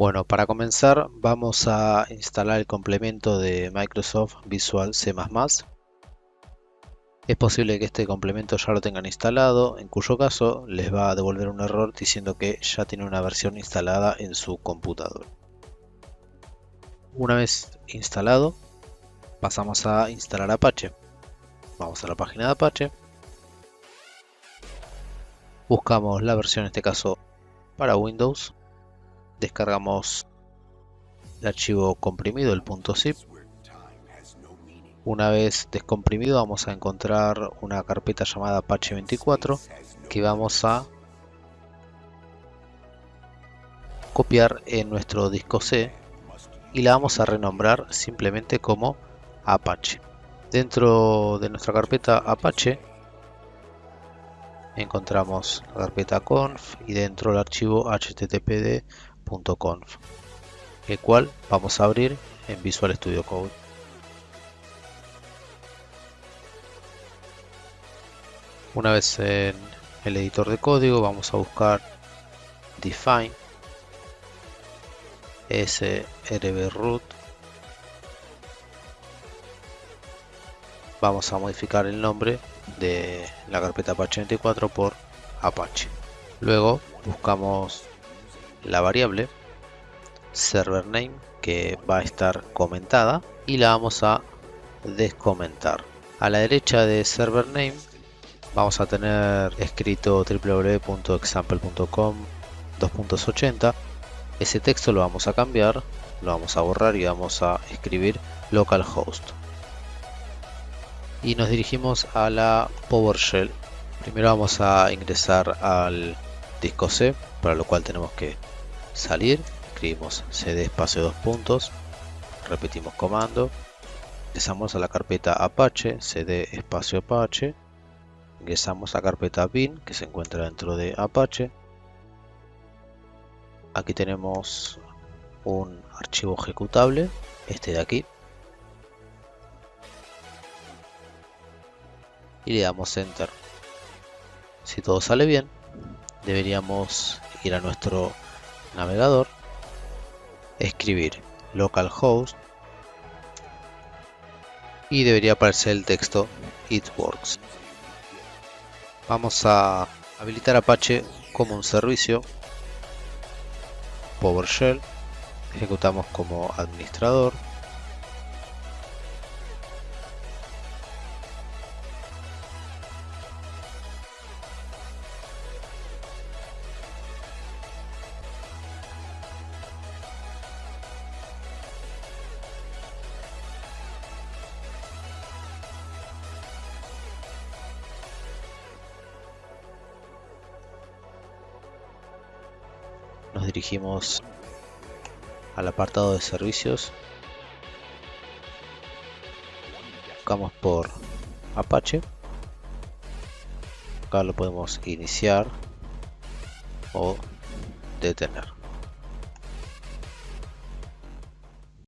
Bueno, para comenzar vamos a instalar el complemento de Microsoft Visual C++. Es posible que este complemento ya lo tengan instalado, en cuyo caso les va a devolver un error diciendo que ya tiene una versión instalada en su computador. Una vez instalado, pasamos a instalar Apache. Vamos a la página de Apache. Buscamos la versión, en este caso, para Windows. Descargamos el archivo comprimido, el .zip. Una vez descomprimido vamos a encontrar una carpeta llamada Apache 24 que vamos a copiar en nuestro disco C y la vamos a renombrar simplemente como Apache. Dentro de nuestra carpeta Apache encontramos la carpeta conf y dentro el archivo httpd.conf el cual vamos a abrir en Visual Studio Code. Una vez en el editor de código vamos a buscar define srbroot vamos a modificar el nombre de la carpeta Apache 24 por Apache. Luego buscamos la variable server name que va a estar comentada y la vamos a descomentar. A la derecha de server name vamos a tener escrito www.example.com 2.80. Ese texto lo vamos a cambiar, lo vamos a borrar y vamos a escribir localhost y nos dirigimos a la PowerShell. Primero vamos a ingresar al disco C, para lo cual tenemos que salir, escribimos cd espacio dos puntos, repetimos comando, ingresamos a la carpeta Apache, cd espacio Apache, ingresamos a carpeta bin que se encuentra dentro de Apache, aquí tenemos un archivo ejecutable, este de aquí, y le damos enter. Si todo sale bien deberíamos ir a nuestro navegador escribir localhost y debería aparecer el texto it works. Vamos a habilitar apache como un servicio PowerShell ejecutamos como administrador nos dirigimos al apartado de servicios. Buscamos por Apache. Acá lo podemos iniciar o detener